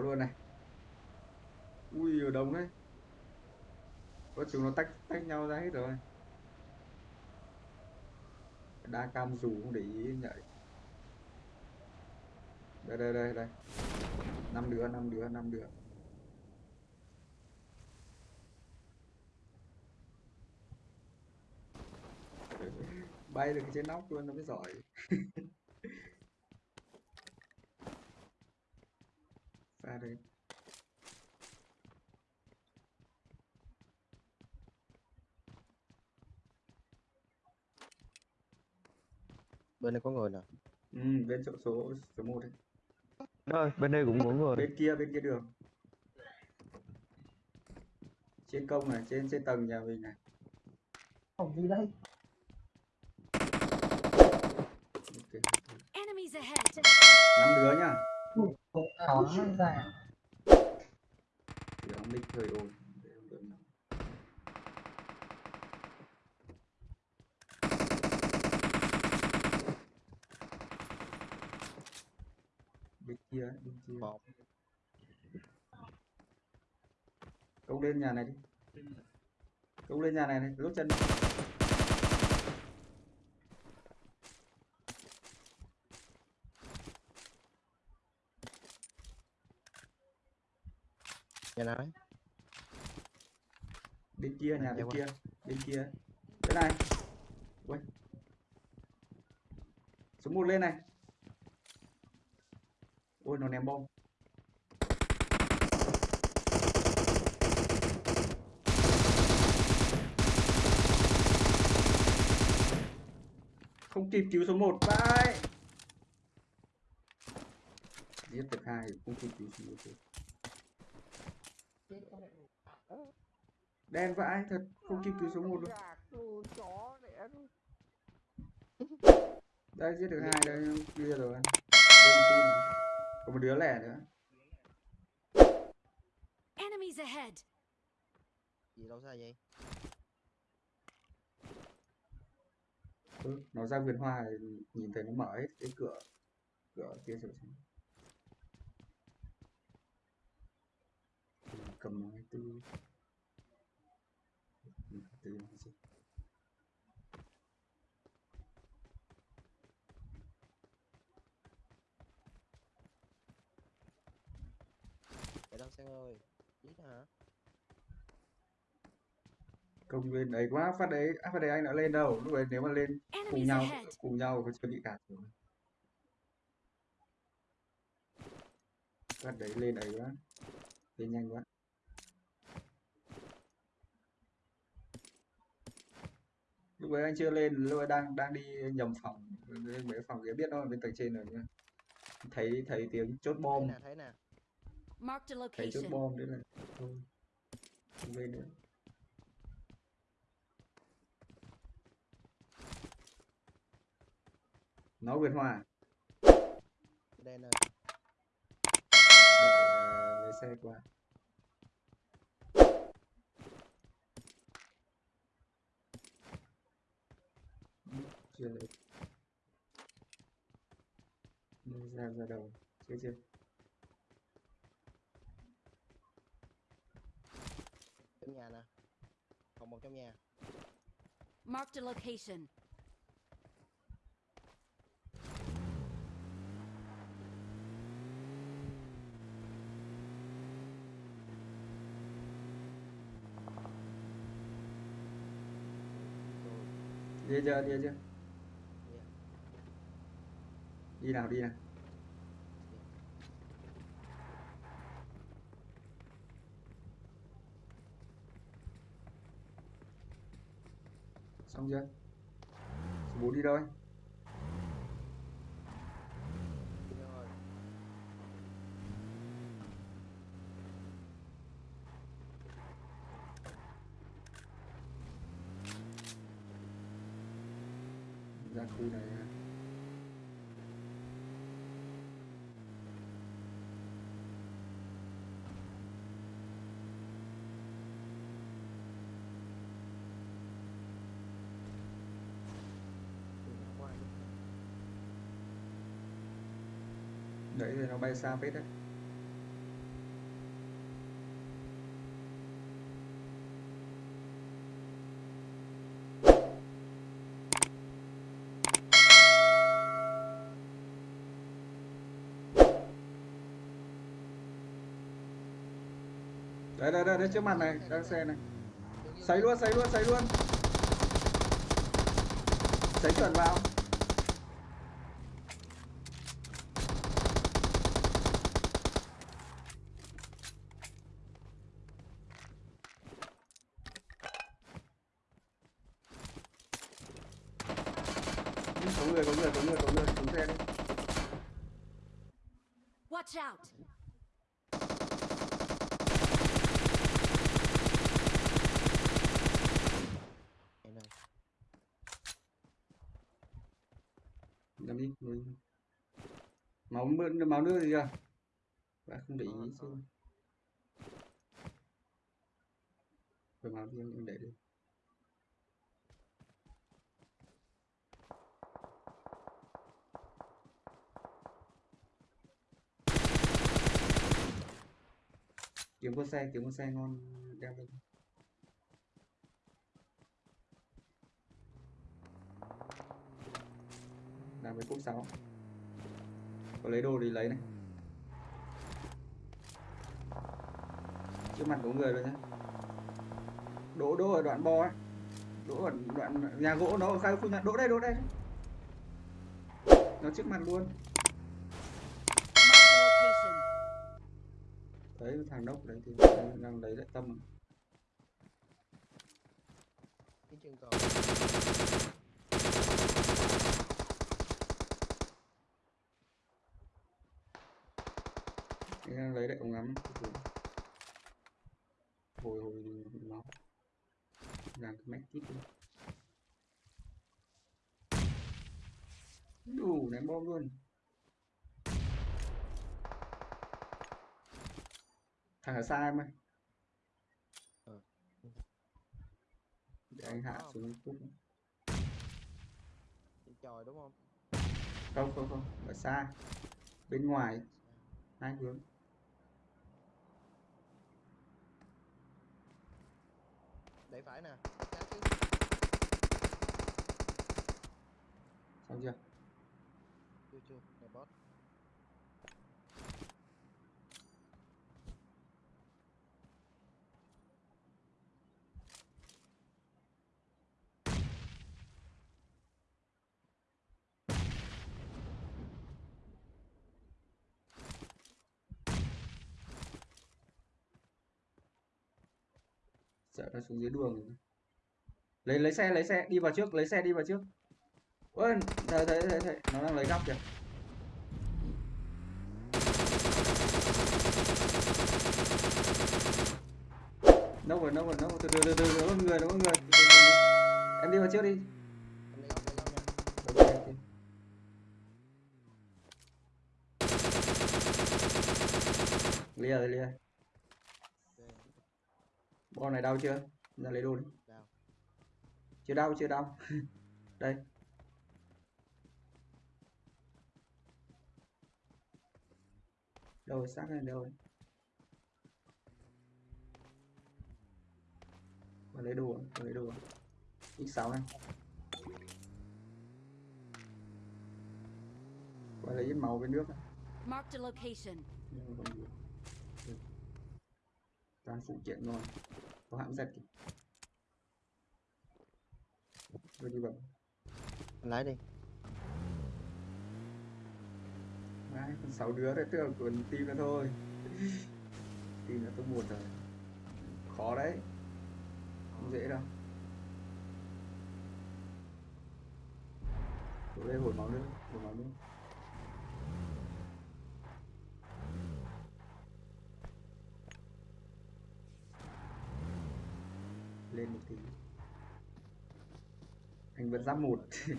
luôn này. Ui ở đồng đấy. Có chúng nó tách tách nhau ra hết rồi. Đa cam dù không để ý nhảy đây đây đây đây. Năm đứa năm đứa năm đứa. Bay được trên nóc luôn, nó mới giỏi. đây bên đây có người nè ừ, bên chỗ số số một ấy. ơi bên đây cũng có người bên kia bên kia đường trên công này trên trên tầng nhà mình này Phòng gì đây? Ok. Enemies ahead! năm đứa nhá Ủa, Khó ra. thì ông nick hơi ồn bên kia bên kia. Một công lên nhà này đi. Công lên nhà này này rút chân nào ấy bên kia nhà bên kia bên kia. Cái này. Ui. Số một lên này. Ôi nó ném bom. Không kịp cứu số 1 vai giết được hai không kịp cứu số 1 đen vãi thật không kịp cứu số 1 luôn. Đây giết được hai đây kia rồi. Team. có một đứa lẻ nữa. Enemies ahead! gì đâu xa vậy ừ, nó ra vườn hoa nhìn thấy nó mở hết cái cửa cửa kia rồi xem Ừ, cầm nó tư. Tư là gì để đâu sang ơi giết hả? Công lên đấy quá phát đấy à, phát đấy anh đã lên đâu? Lúc đấy nếu mà lên cùng nhau cùng nhau có chưa bị cản rồi. Phát đấy lên đấy quá. Lên nhanh quá lúc đấy anh chưa lên lúc ấy đang đang đi nhầm phòng. Mấy phòng kia biết nó ở bên tầng trên rồi nhá. Thấy thấy tiếng chốt thấy bom. nè thấy nè. Marked a thấy chốt bom đấy là thôi. Không lên nữa. Nó Việt Hòa đen ơi đợi ờ, lấy xe qua Ừ, chưa lấy Đưa ra ra đầu chưa chưa trong nhà nè còn một trong nhà Marked a location. đi chưa đi chưa đi nào đi nào. Xong chưa? Số bốn đi đâu ấy? Ra khu này đấy thì nó bay xa phết đấy Đây đây đây, đây trước mặt này, đang xe này. Sấy luôn, sấy luôn, sấy luôn. Sấy chuẩn vào. Máu mưa máu nước gì à Bạn không để ý chứ rồi máu riêng em để đi. Kiếm con xe kiếm con xe ngon đem lên. Làm với cốc sáu có lấy đồ thì lấy này. Trước mặt có người rồi nhá. Đỗ đỗ ở đoạn bo ấy. Đỗ ở đoạn nhà gỗ nó ở khai khu nhà đỗ đây đỗ đây. Nó trước mặt luôn. Đấy thằng đốc đấy thì đang lấy lại tâm. Cái chân cầu. Đang lấy lại ống ngắm hồi hồi nó làm cái mét kít đi. Đủ ném bom luôn. Thằng ở xa em ơi. Ờ. để anh hạ Có. xuống Trên trời đúng không? không không không. Ở xa. Bên ngoài. Hai hướng Để phải nè. Xong chưa Chưa chưa. Này boss. Sợ nó xuống dưới đường. Lấy lấy xe lấy xe, đi vào trước, lấy xe đi vào trước. Ôi, thấy thấy thấy thấy, nó đang lấy góc kìa. Đâu rồi đâu rồi đâu rồi. Từ từ từ từ có người có người. Em đi vào trước đi. Lia lia. Bọn này đau chưa? Ra lấy đồ đi. Đau. Chưa đau, chưa đau. Đây. Đâu rồi, xác này đâu rồi? Vào lấy đồ, vào lấy đồ. X6 này. Vào lấy ít máu với nước này. Marked a location. Ừ. toàn phụ kiện ngon có hãng giật kìa. Rồi đi bấm. Lái đi. Đấy, còn 6 đứa đấy tưởng còn team nữa thôi. Team là top 1 rồi. Khó đấy. Không dễ đâu. Đổ đây hồi máu nữa hồi máu nữa lên một tí. Anh vẫn giáp một.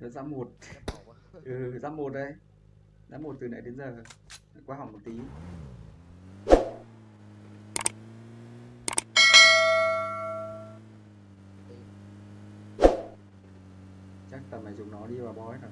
Vẫn giáp một. Ừ giáp một đấy. Giáp một từ nãy đến giờ. Qua hỏng một tí. Chắc tầm này dùng nó đi vào bói rồi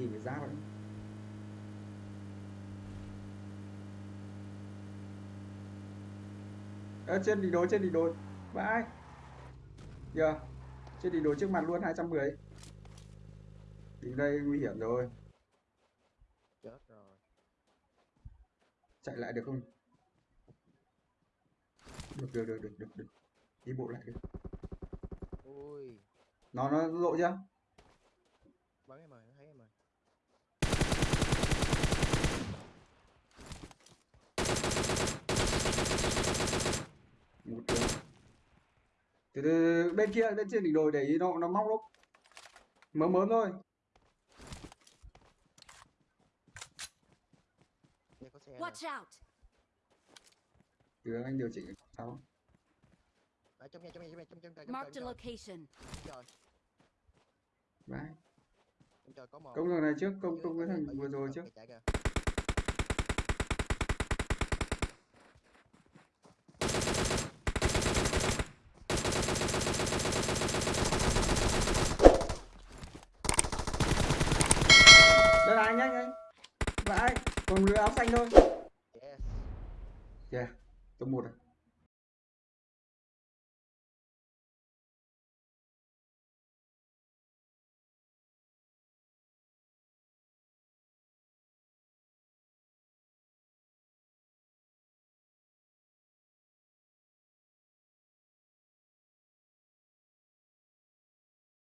tìm cái giáp ấy Ơ, trên đỉnh đồi trên đỉnh đồi vãi giờ chết đi đồ trước mặt luôn 210 đi đây nguy hiểm rồi. Chết rồi. Chạy lại được không? Được được được được được được. Đi bộ lại được ui. Nó nó lộ chưa? Bắn em rồi nó thấy em rồi một đường. Từ từ bên kia bên trên đỉnh đồi để ý nó nó móc lúc mớm mớm thôi. Watch out! từ anh điều chỉnh sau trong nhà trong nhà trong nhà trong trong trời trong Marked a trời location. trời Đấy. trong trời có một công thằng này trước công công cái ở thằng ở vừa rồi trước. kìa, chạy kìa. Anh nhanh anh và anh còn đứa áo xanh thôi. Yes. Yeah tôi một rồi